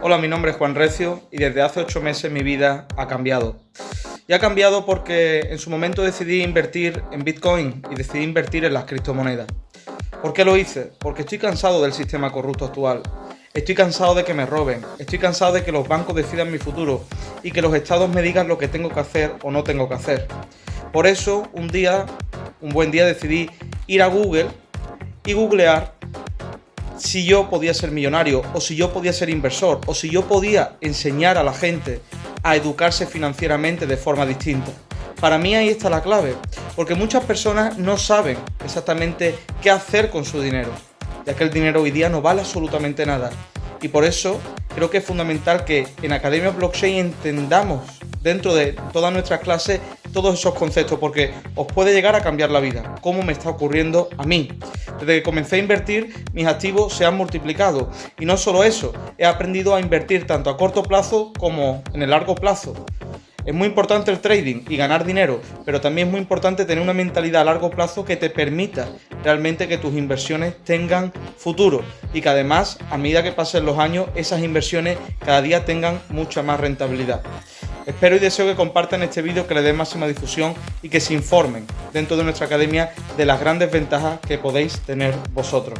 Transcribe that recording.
Hola, mi nombre es Juan Recio y desde hace ocho meses mi vida ha cambiado. Y ha cambiado porque en su momento decidí invertir en Bitcoin y decidí invertir en las criptomonedas. ¿Por qué lo hice? Porque estoy cansado del sistema corrupto actual. Estoy cansado de que me roben. Estoy cansado de que los bancos decidan mi futuro y que los estados me digan lo que tengo que hacer o no tengo que hacer. Por eso, un día, un buen día, decidí ir a Google y googlear si yo podía ser millonario, o si yo podía ser inversor, o si yo podía enseñar a la gente a educarse financieramente de forma distinta. Para mí ahí está la clave, porque muchas personas no saben exactamente qué hacer con su dinero, ya que el dinero hoy día no vale absolutamente nada. Y por eso creo que es fundamental que en Academia Blockchain entendamos dentro de todas nuestras clases todos esos conceptos porque os puede llegar a cambiar la vida, como me está ocurriendo a mí. Desde que comencé a invertir, mis activos se han multiplicado y no solo eso, he aprendido a invertir tanto a corto plazo como en el largo plazo. Es muy importante el trading y ganar dinero, pero también es muy importante tener una mentalidad a largo plazo que te permita realmente que tus inversiones tengan futuro y que además, a medida que pasen los años, esas inversiones cada día tengan mucha más rentabilidad. Espero y deseo que compartan este vídeo, que le den máxima difusión y que se informen dentro de nuestra academia de las grandes ventajas que podéis tener vosotros.